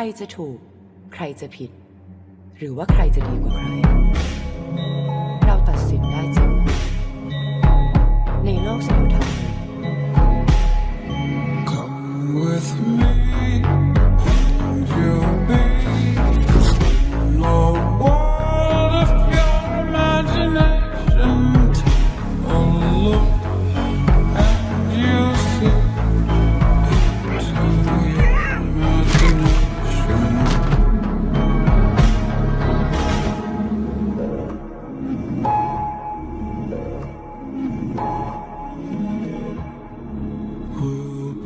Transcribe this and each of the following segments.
ใครจะถูก ใครจะผิด หรือว่าใครจะดีกว่าใคร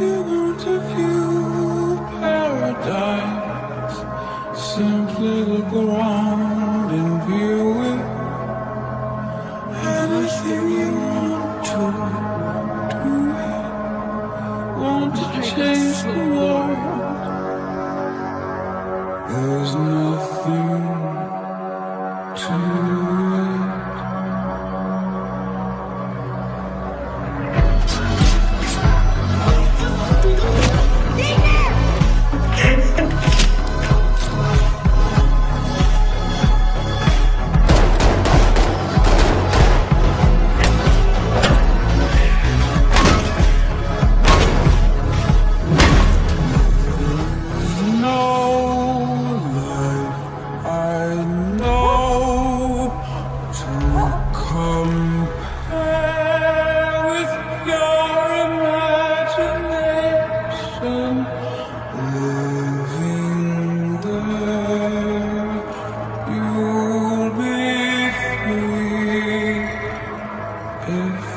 you want to view paradise. Simply look around and view it. Anything you want to do Want to change the world. There's no Yeah.